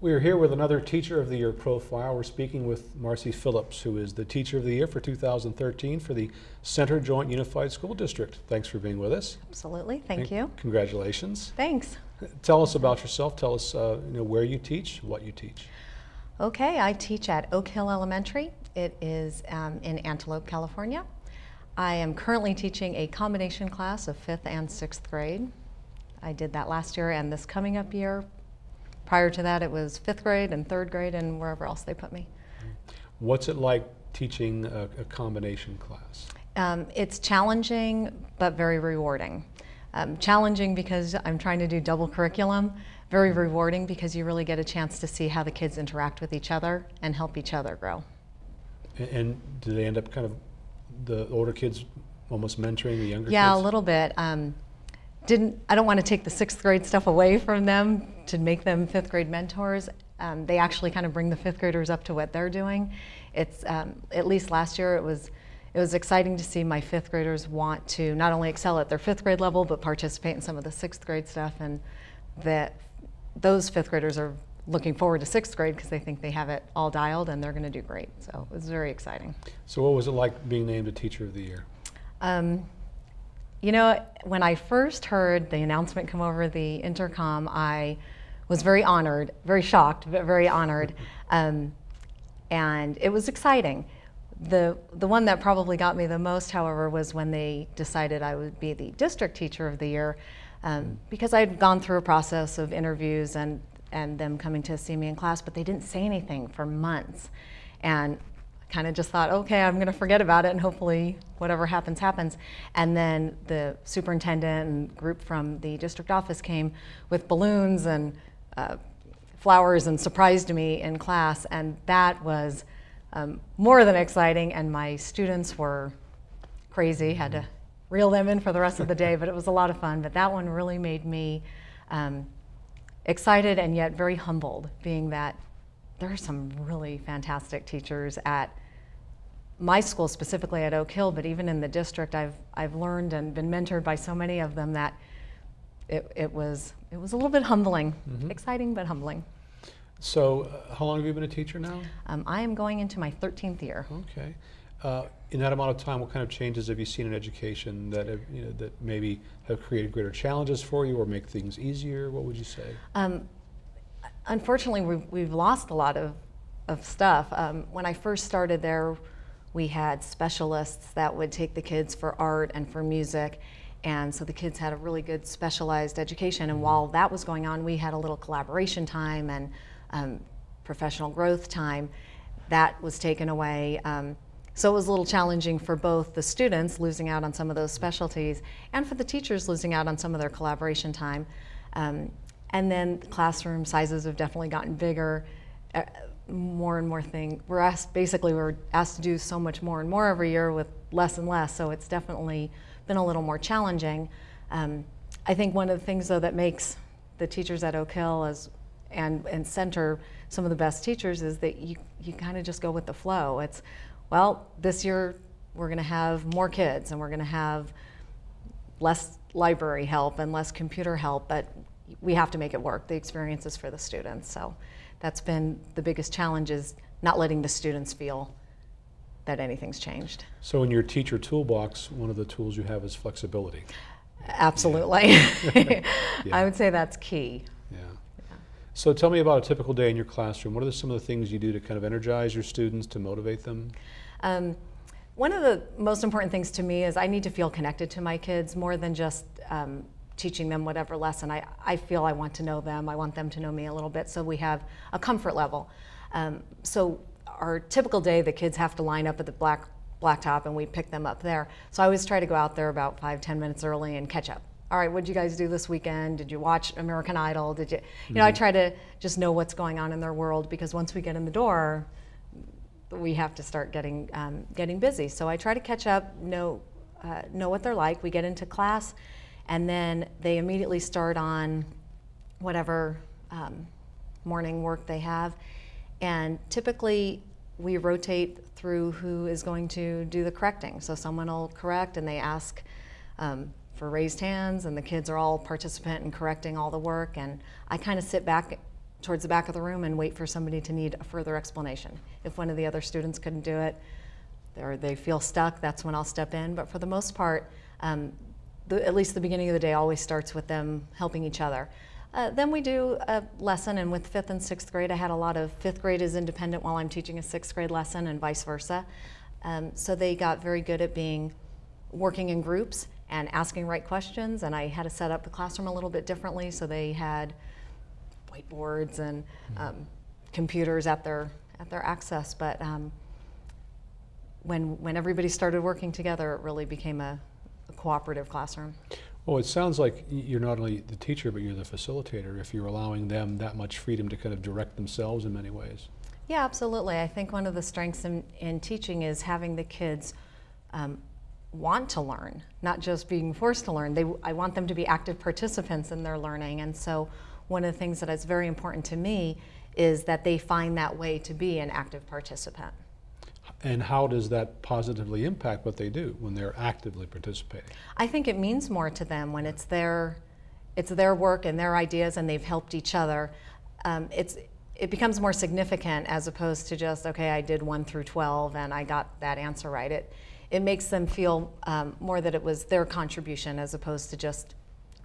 We are here with another Teacher of the Year profile. We're speaking with Marcy Phillips, who is the Teacher of the Year for 2013 for the Center Joint Unified School District. Thanks for being with us. Absolutely, thank And you. Congratulations. Thanks. Tell us about yourself. Tell us uh, you know, where you teach, what you teach. Okay, I teach at Oak Hill Elementary. It is um, in Antelope, California. I am currently teaching a combination class of fifth and sixth grade. I did that last year and this coming up year. Prior to that, it was fifth grade and third grade and wherever else they put me. What's it like teaching a, a combination class? Um, it's challenging, but very rewarding. Um, challenging because I'm trying to do double curriculum. Very rewarding because you really get a chance to see how the kids interact with each other and help each other grow. And, and do they end up kind of the older kids almost mentoring the younger Yeah, kids? Yeah, a little bit. Um, didn't I don't want to take the sixth grade stuff away from them to make them fifth grade mentors. Um, they actually kind of bring the fifth graders up to what they're doing. It's um, at least last year it was it was exciting to see my fifth graders want to not only excel at their fifth grade level but participate in some of the sixth grade stuff and that those fifth graders are looking forward to sixth grade because they think they have it all dialed and they're going to do great. So it was very exciting. So what was it like being named a Teacher of the Year? Um, you know, when I first heard the announcement come over the intercom, I was very honored, very shocked, but very honored. Um, and it was exciting. The, the one that probably got me the most, however, was when they decided I would be the district teacher of the year um, because I'd gone through a process of interviews and, and them coming to see me in class, but they didn't say anything for months. And kind of just thought, okay, I'm going to forget about it and hopefully whatever happens, happens. And then the superintendent and group from the district office came with balloons and uh, flowers and surprised me in class. And that was um, more than exciting. And my students were crazy, had to reel them in for the rest of the day, but it was a lot of fun. But that one really made me um, excited and yet very humbled, being that there are some really fantastic teachers at my school, specifically at Oak Hill, but even in the district, I've, I've learned and been mentored by so many of them that it, it, was, it was a little bit humbling, Mhm. exciting but humbling. So uh, how long have you been a teacher now? Um, I am going into my 13th year. Okay. Uh, in that amount of time, what kind of changes have you seen in education that have, you know, that maybe have created greater challenges for you or make things easier? What would you say? Um, unfortunately, we've, we've lost a lot of, of stuff. Um, when I first started there, we had specialists that would take the kids for art and for music. And so the kids had a really good specialized education. And while that was going on, we had a little collaboration time and um, professional growth time. That was taken away. Um, so it was a little challenging for both the students losing out on some of those specialties and for the teachers losing out on some of their collaboration time. Um, and then classroom sizes have definitely gotten bigger. More and more thing. We're asked, basically we're asked to do so much more and more every year with less and less, so it's definitely been a little more challenging. Um, I think one of the things though that makes the teachers at Oak Hill as, and, and Center some of the best teachers is that you, you kind of just go with the flow. It's, well, this year we're gonna have more kids and we're gonna have less library help and less computer help, but we have to make it work. The experience is for the students. So that's been the biggest challenge is not letting the students feel that anything's changed. So in your teacher toolbox, one of the tools you have is flexibility. Absolutely. I would say that's key. Yeah. So tell me about a typical day in your classroom. What are some of the things you do to kind of energize your students, to motivate them? Um, one of the most important things to me is I need to feel connected to my kids more than just um, teaching them whatever lesson. I, I feel I want to know them. I want them to know me a little bit so we have a comfort level. Um, so our typical day, the kids have to line up at the black blacktop and we pick them up there. So I always try to go out there about five, ten minutes early and catch up. All right, what did you guys do this weekend? Did you watch American Idol? Did you, you know, I try to just know what's going on in their world because once we get in the door, we have to start getting um, getting busy. So I try to catch up, know uh, know what they're like. We get into class, and then they immediately start on whatever um, morning work they have. And typically, we rotate through who is going to do the correcting. So someone will correct, and they ask um, for raised hands, and the kids are all participant in correcting all the work. And I kind of sit back towards the back of the room and wait for somebody to need a further explanation. If one of the other students couldn't do it, or they feel stuck, that's when I'll step in. But for the most part, um, the, at least the beginning of the day always starts with them helping each other. Uh, then we do a lesson, and with fifth and sixth grade, I had a lot of fifth grade is independent while I'm teaching a sixth grade lesson, and vice versa. Um, so they got very good at being working in groups and asking right questions. And I had to set up the classroom a little bit differently, so they had whiteboards and um, computers at their at their access. But um, when when everybody started working together, it really became a, a cooperative classroom. Well, it sounds like you're not only the teacher, but you're the facilitator if you're allowing them that much freedom to kind of direct themselves in many ways. Yeah, absolutely. I think one of the strengths in, in teaching is having the kids um, want to learn, not just being forced to learn. They, I want them to be active participants in their learning. And so, one of the things that is very important to me is that they find that way to be an active participant. And how does that positively impact what they do when they're actively participating? I think it means more to them when it's their, it's their work and their ideas, and they've helped each other. Um, it's it becomes more significant as opposed to just okay, I did one through twelve and I got that answer right. It it makes them feel um, more that it was their contribution as opposed to just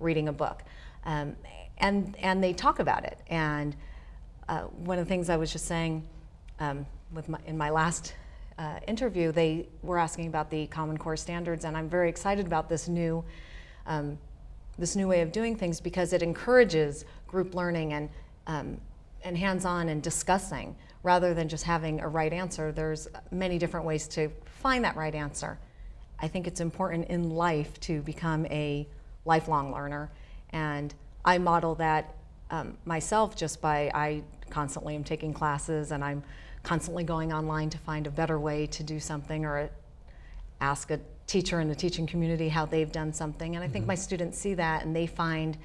reading a book, um, and and they talk about it. And uh, one of the things I was just saying um, with my, in my last uh, interview, they were asking about the Common Core standards, and I'm very excited about this new um, this new way of doing things because it encourages group learning and um, and hands-on and discussing rather than just having a right answer. There's many different ways to find that right answer. I think it's important in life to become a lifelong learner, and I model that um, myself just by I constantly am taking classes and I'm constantly going online to find a better way to do something or ask a teacher in the teaching community how they've done something. And I think my students see that and they find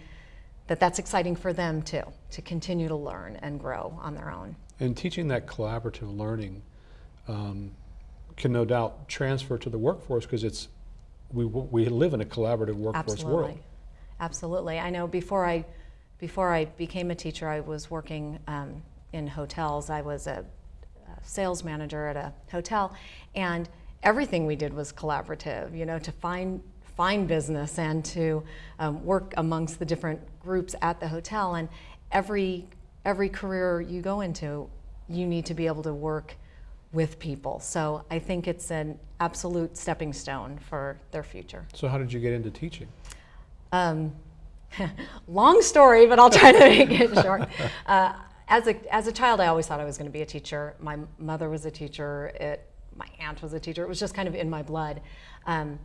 that that's exciting for them too, to continue to learn and grow on their own. And teaching that collaborative learning um, can no doubt transfer to the workforce because it's we, we live in a collaborative workforce Absolutely. world. Absolutely. I know before I, before I became a teacher, I was working um, in hotels. I was a, a sales manager at a hotel, and everything we did was collaborative. You know, to find find business and to um, work amongst the different groups at the hotel. And every every career you go into, you need to be able to work with people. So I think it's an absolute stepping stone for their future. So how did you get into teaching? Um, long story, but I'll try to make it short. Uh, as a as a child, I always thought I was going to be a teacher. My mother was a teacher. It, my aunt was a teacher. It was just kind of in my blood. Um,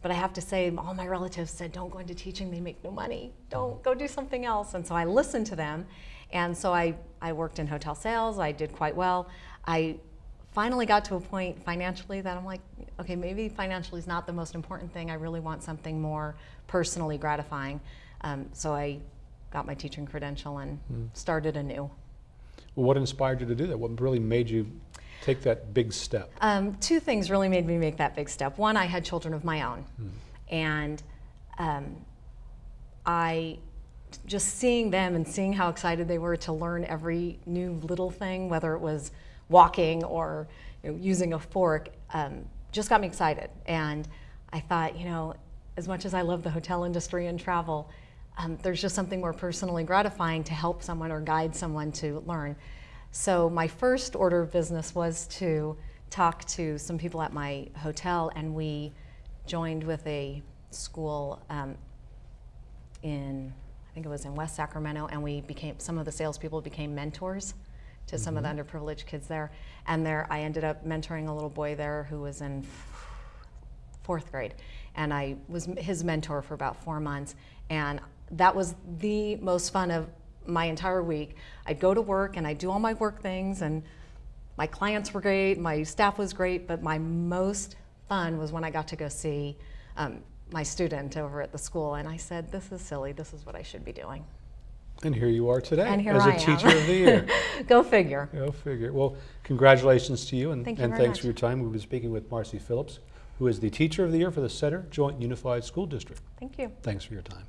but I have to say, all my relatives said, "Don't go into teaching. They make no money. Don't go do something else." And so I listened to them, and so I I worked in hotel sales. I did quite well. I finally got to a point financially that I'm like, okay, maybe financially is not the most important thing. I really want something more personally gratifying. Um, so I got my teaching credential and started anew. Well, what inspired you to do that? What really made you take that big step? Um, two things really made me make that big step. One, I had children of my own, and um, I just seeing them and seeing how excited they were to learn every new little thing, whether it was walking or you know, using a fork, um, just got me excited. And I thought, you know, as much as I love the hotel industry and travel, um, there's just something more personally gratifying to help someone or guide someone to learn. So my first order of business was to talk to some people at my hotel, and we joined with a school um, in, I think it was in West Sacramento, and we became some of the salespeople became mentors to some of the underprivileged kids there. And there, I ended up mentoring a little boy there who was in fourth grade, and I was his mentor for about four months, and that was the most fun of my entire week. I'd go to work and I'd do all my work things, and my clients were great, my staff was great, but my most fun was when I got to go see um, my student over at the school, and I said, "This is silly. This is what I should be doing." And here you are today And here as a I am. teacher of the year. go figure. Go figure. Well, congratulations to you, and, Thank you and thanks much. for your time. We've been speaking with Marcy Phillips, who is the Teacher of the Year for the Center Joint Unified School District. Thank you. Thanks for your time.